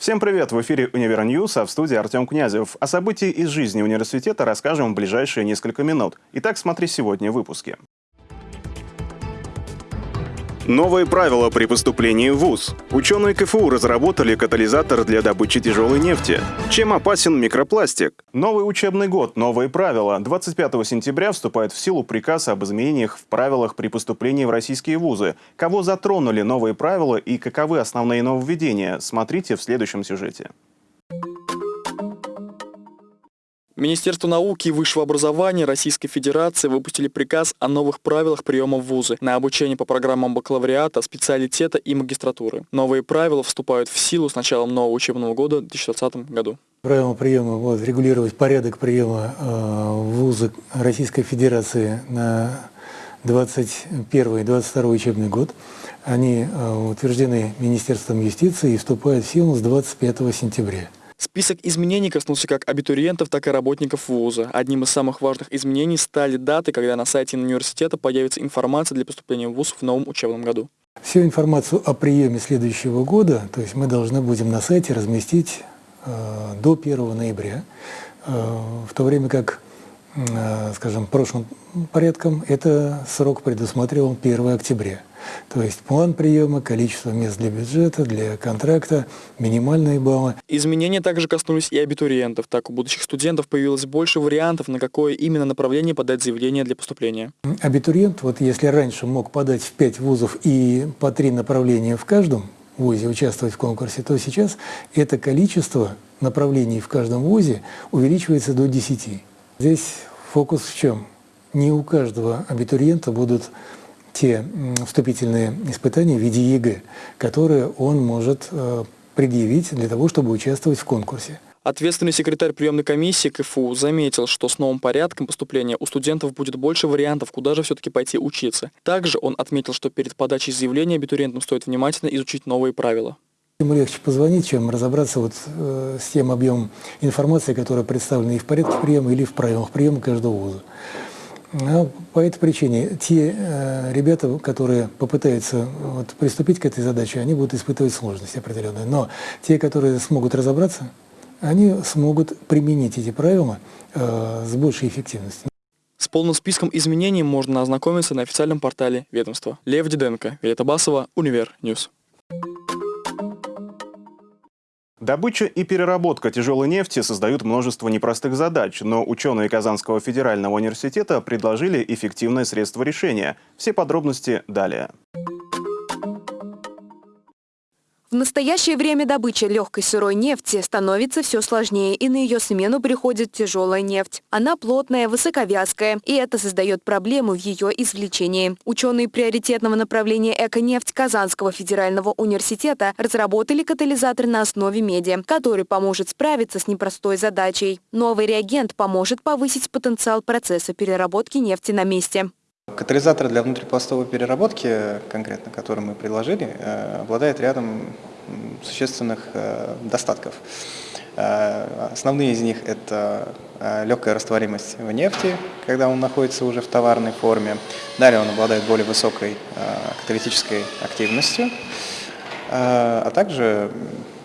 Всем привет! В эфире «Универ News», а в студии Артем Князев. О событии из жизни университета расскажем в ближайшие несколько минут. Итак, смотри сегодня в выпуске. Новые правила при поступлении в ВУЗ. Ученые КФУ разработали катализатор для добычи тяжелой нефти. Чем опасен микропластик? Новый учебный год, новые правила. 25 сентября вступает в силу приказ об изменениях в правилах при поступлении в российские вузы. Кого затронули новые правила и каковы основные нововведения, смотрите в следующем сюжете. Министерство науки и высшего образования Российской Федерации выпустили приказ о новых правилах приема в вузы на обучение по программам бакалавриата, специалитета и магистратуры. Новые правила вступают в силу с началом нового учебного года в 2020 году. Правила приема будут регулировать порядок приема э, в вузы Российской Федерации на 21-22 учебный год. Они э, утверждены Министерством юстиции и вступают в силу с 25 сентября. Список изменений коснулся как абитуриентов, так и работников вуза. Одним из самых важных изменений стали даты, когда на сайте университета появится информация для поступления в вуз в новом учебном году. Всю информацию о приеме следующего года, то есть мы должны будем на сайте разместить э, до 1 ноября, э, в то время как, скажем, прошлым порядком это срок предусматривал 1 октября. То есть план приема, количество мест для бюджета, для контракта, минимальные баллы. Изменения также коснулись и абитуриентов. Так, у будущих студентов появилось больше вариантов, на какое именно направление подать заявление для поступления. Абитуриент, вот если раньше мог подать в 5 вузов и по 3 направления в каждом вузе участвовать в конкурсе, то сейчас это количество направлений в каждом вузе увеличивается до 10. Здесь фокус в чем? Не у каждого абитуриента будут те вступительные испытания в виде ЕГЭ, которые он может э, предъявить для того, чтобы участвовать в конкурсе. Ответственный секретарь приемной комиссии КФУ заметил, что с новым порядком поступления у студентов будет больше вариантов, куда же все-таки пойти учиться. Также он отметил, что перед подачей заявления абитуриентам стоит внимательно изучить новые правила. Ему легче позвонить, чем разобраться вот, э, с тем объемом информации, которая представлена и в порядке приема, или в правилах приема каждого вуза. Ну, по этой причине те э, ребята, которые попытаются вот, приступить к этой задаче, они будут испытывать сложности определенные. Но те, которые смогут разобраться, они смогут применить эти правила э, с большей эффективностью. С полным списком изменений можно ознакомиться на официальном портале ведомства. Лев Диденко, Виолетта Басова, Универ News. Добыча и переработка тяжелой нефти создают множество непростых задач, но ученые Казанского федерального университета предложили эффективное средство решения. Все подробности далее. В настоящее время добыча легкой сырой нефти становится все сложнее, и на ее смену приходит тяжелая нефть. Она плотная, высоковязкая, и это создает проблему в ее извлечении. Ученые приоритетного направления «Эко-нефть» Казанского федерального университета разработали катализатор на основе меди, который поможет справиться с непростой задачей. Новый реагент поможет повысить потенциал процесса переработки нефти на месте. Катализатор для внутрипластовой переработки, конкретно, который мы предложили, э, обладает рядом существенных э, достатков. Э, основные из них – это легкая растворимость в нефти, когда он находится уже в товарной форме. Далее он обладает более высокой каталитической активностью, а также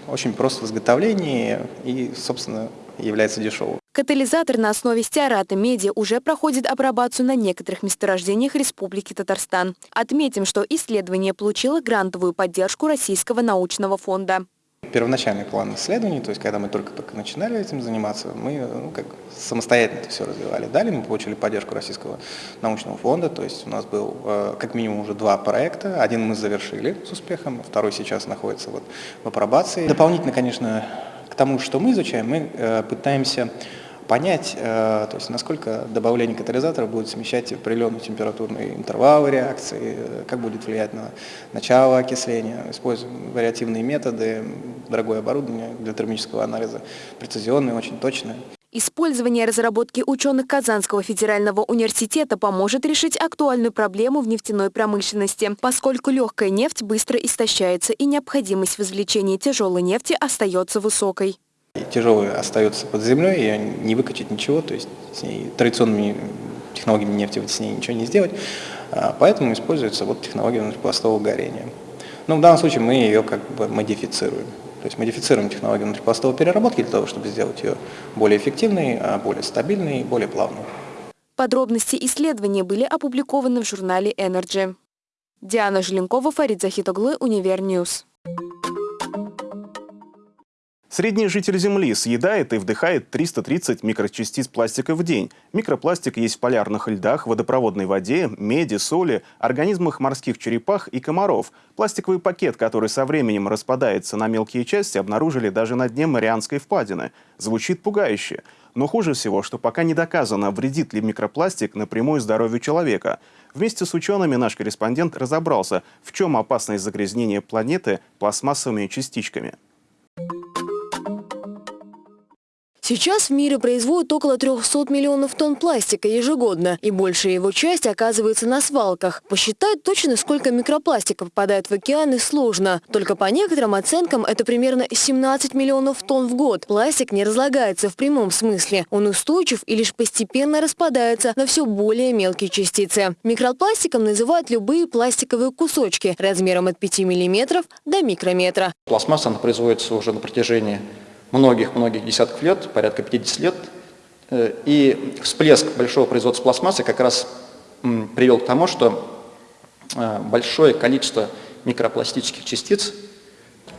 очень прост в изготовлении и, собственно, является дешевым. Катализатор на основе стеарата меди уже проходит апробацию на некоторых месторождениях Республики Татарстан. Отметим, что исследование получило грантовую поддержку Российского научного фонда. Первоначальный план исследований, то есть когда мы только-только начинали этим заниматься, мы ну, как самостоятельно это все развивали. Далее мы получили поддержку Российского научного фонда, то есть у нас был э, как минимум уже два проекта. Один мы завершили с успехом, второй сейчас находится вот в апробации. Дополнительно, конечно, к тому, что мы изучаем, мы э, пытаемся понять, э, то есть насколько добавление катализатора будет смещать определенный температурный интервал реакции, как будет влиять на начало окисления. Используем вариативные методы, дорогое оборудование для термического анализа, прецизионное, очень точное. Использование разработки ученых Казанского федерального университета поможет решить актуальную проблему в нефтяной промышленности, поскольку легкая нефть быстро истощается и необходимость в извлечении тяжелой нефти остается высокой. Тяжелая остается под землей, ее не выкачать ничего, то есть с ней традиционными технологиями нефти с ней ничего не сделать, а, поэтому используется вот технология пластового горения. Но в данном случае мы ее как бы модифицируем. То есть модифицируем технологию внутрипластовой переработки для того, чтобы сделать ее более эффективной, а более стабильной и более плавной. Подробности исследования были опубликованы в журнале Energy. Диана Желенкова, Фарид Захитоглы, Универ News. Средний житель Земли съедает и вдыхает 330 микрочастиц пластика в день. Микропластик есть в полярных льдах, водопроводной воде, меди, соли, организмах морских черепах и комаров. Пластиковый пакет, который со временем распадается на мелкие части, обнаружили даже на дне Марианской впадины. Звучит пугающе. Но хуже всего, что пока не доказано, вредит ли микропластик напрямую здоровью человека. Вместе с учеными наш корреспондент разобрался, в чем опасность загрязнения планеты пластмассовыми частичками. Сейчас в мире производят около 300 миллионов тонн пластика ежегодно, и большая его часть оказывается на свалках. Посчитать точно, сколько микропластика попадает в океаны, сложно. Только по некоторым оценкам это примерно 17 миллионов тонн в год. Пластик не разлагается в прямом смысле. Он устойчив и лишь постепенно распадается на все более мелкие частицы. Микропластиком называют любые пластиковые кусочки размером от 5 миллиметров до микрометра. Пластмасса она производится уже на протяжении многих-многих десятков лет, порядка 50 лет. Э, и всплеск большого производства пластмассы как раз привел к тому, что э, большое количество микропластических частиц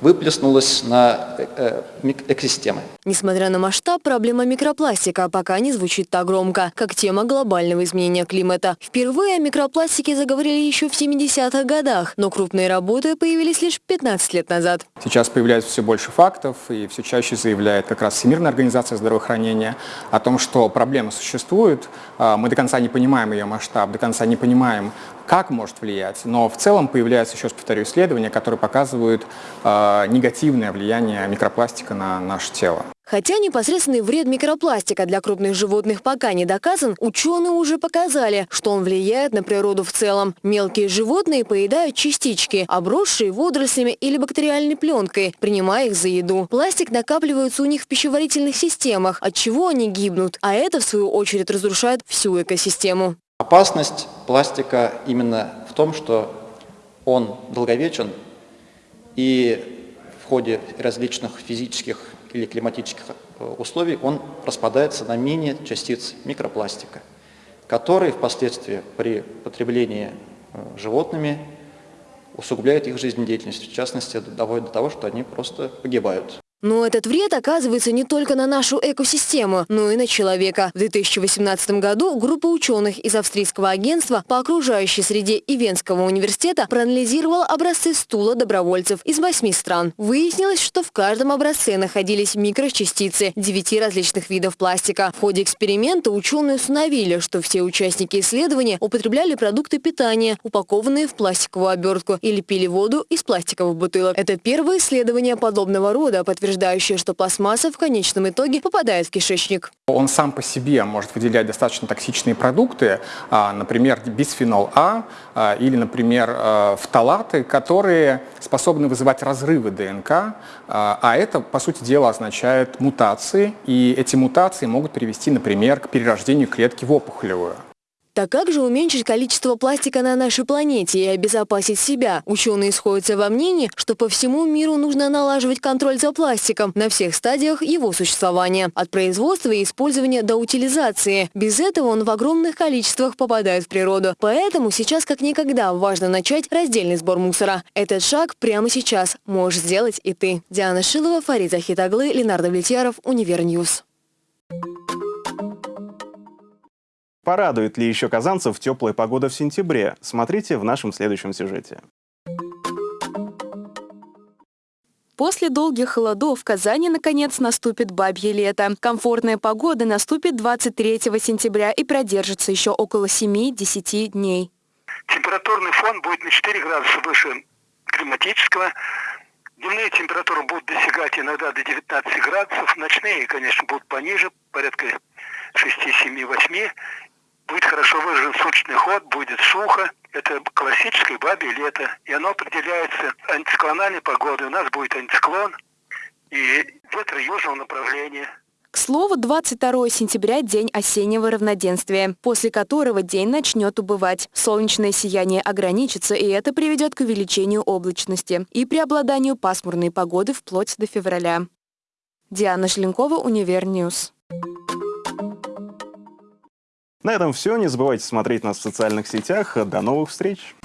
выплеснулась на э, экосистемы. Несмотря на масштаб, проблема микропластика пока не звучит так громко, как тема глобального изменения климата. Впервые о микропластике заговорили еще в 70-х годах, но крупные работы появились лишь 15 лет назад. Сейчас появляется все больше фактов, и все чаще заявляет как раз Всемирная организация здравоохранения о том, что проблема существует, а, мы до конца не понимаем ее масштаб, до конца не понимаем, как может влиять, но в целом появляются, еще раз повторю, исследования, которые показывают э, негативное влияние микропластика на наше тело. Хотя непосредственный вред микропластика для крупных животных пока не доказан, ученые уже показали, что он влияет на природу в целом. Мелкие животные поедают частички, обросшие водорослями или бактериальной пленкой, принимая их за еду. Пластик накапливается у них в пищеварительных системах, от чего они гибнут, а это, в свою очередь, разрушает всю экосистему. Опасность пластика именно в том, что он долговечен и в ходе различных физических или климатических э, условий он распадается на мини-частиц микропластика, которые впоследствии при потреблении э, животными усугубляют их жизнедеятельность, в частности, доводят до того, что они просто погибают. Но этот вред оказывается не только на нашу экосистему, но и на человека. В 2018 году группа ученых из австрийского агентства по окружающей среде и Венского университета проанализировала образцы стула добровольцев из восьми стран. Выяснилось, что в каждом образце находились микрочастицы девяти различных видов пластика. В ходе эксперимента ученые установили, что все участники исследования употребляли продукты питания, упакованные в пластиковую обертку, или пили воду из пластиковых бутылок. Это первое исследование подобного рода, подтверждает утверждающая, что пластмасса в конечном итоге попадает в кишечник. Он сам по себе может выделять достаточно токсичные продукты, а, например, бисфенол А а, или, например, а, фталаты, которые способны вызывать разрывы ДНК, а это, по сути дела, означает мутации, и эти мутации могут привести, например, к перерождению клетки в опухолевую. Так как же уменьшить количество пластика на нашей планете и обезопасить себя? Ученые сходятся во мнении, что по всему миру нужно налаживать контроль за пластиком на всех стадиях его существования. От производства и использования до утилизации. Без этого он в огромных количествах попадает в природу. Поэтому сейчас как никогда важно начать раздельный сбор мусора. Этот шаг прямо сейчас можешь сделать и ты. Диана Шилова, Фарид Захитаглы, Ленардо Влетьяров, Универ News. Порадует ли еще казанцев теплая погода в сентябре? Смотрите в нашем следующем сюжете. После долгих холодов в Казани наконец наступит бабье лето. Комфортная погода наступит 23 сентября и продержится еще около 7-10 дней. Температурный фон будет на 4 градуса выше климатического. Дневные температуры будут достигать иногда до 19 градусов, ночные, конечно, будут пониже, порядка 6, 7, 8 будет хорошо выражен суточный ход, будет сухо. Это классическое бабье лето. И оно определяется антициклональной погодой. У нас будет антициклон и ветры южного направления. К слову, 22 сентября – день осеннего равноденствия, после которого день начнет убывать. Солнечное сияние ограничится, и это приведет к увеличению облачности и преобладанию пасмурной погоды вплоть до февраля. Диана Шленкова, Универ News. На этом все. Не забывайте смотреть нас в социальных сетях. До новых встреч!